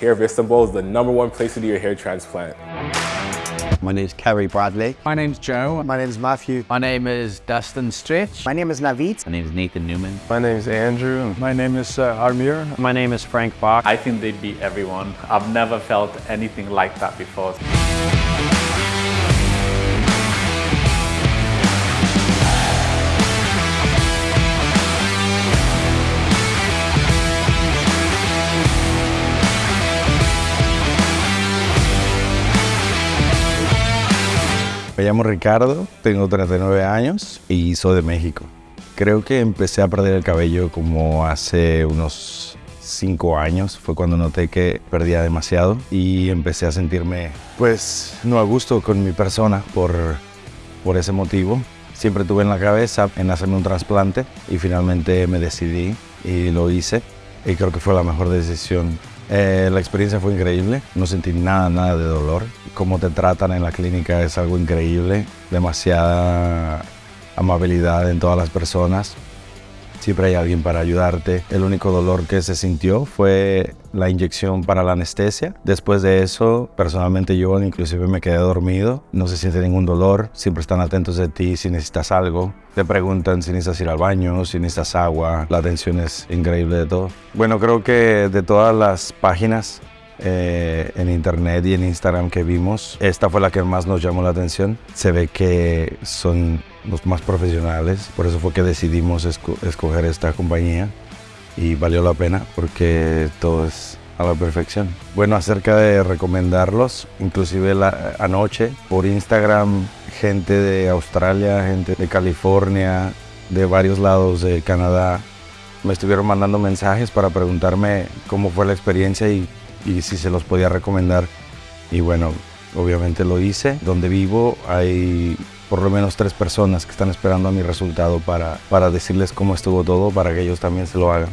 Hair of Istanbul is the number one place to do your hair transplant. My name is Kerry Bradley. My name's Joe. My name is Matthew. My name is Dustin Stritch. My name is Navid. My name is Nathan Newman. My name is Andrew. My name is uh, Armir. My name is Frank Bach. I think they'd beat everyone. I've never felt anything like that before. Me llamo Ricardo, tengo 39 años y soy de México. Creo que empecé a perder el cabello como hace unos 5 años. Fue cuando noté que perdía demasiado y empecé a sentirme pues no a gusto con mi persona por, por ese motivo. Siempre tuve en la cabeza en hacerme un trasplante y finalmente me decidí y lo hice y creo que fue la mejor decisión eh, la experiencia fue increíble, no sentí nada, nada de dolor. Cómo te tratan en la clínica es algo increíble, demasiada amabilidad en todas las personas. Siempre hay alguien para ayudarte. El único dolor que se sintió fue la inyección para la anestesia. Después de eso, personalmente yo inclusive me quedé dormido. No se siente ningún dolor. Siempre están atentos de ti si necesitas algo. Te preguntan si necesitas ir al baño, si necesitas agua. La atención es increíble de todo. Bueno, creo que de todas las páginas eh, en internet y en Instagram que vimos, esta fue la que más nos llamó la atención. Se ve que son los más profesionales, por eso fue que decidimos escoger esta compañía y valió la pena porque todo es a la perfección. Bueno, acerca de recomendarlos, inclusive la, anoche por Instagram, gente de Australia, gente de California, de varios lados de Canadá, me estuvieron mandando mensajes para preguntarme cómo fue la experiencia y, y si se los podía recomendar. Y bueno, obviamente lo hice. Donde vivo hay por lo menos tres personas que están esperando a mi resultado para, para decirles cómo estuvo todo, para que ellos también se lo hagan.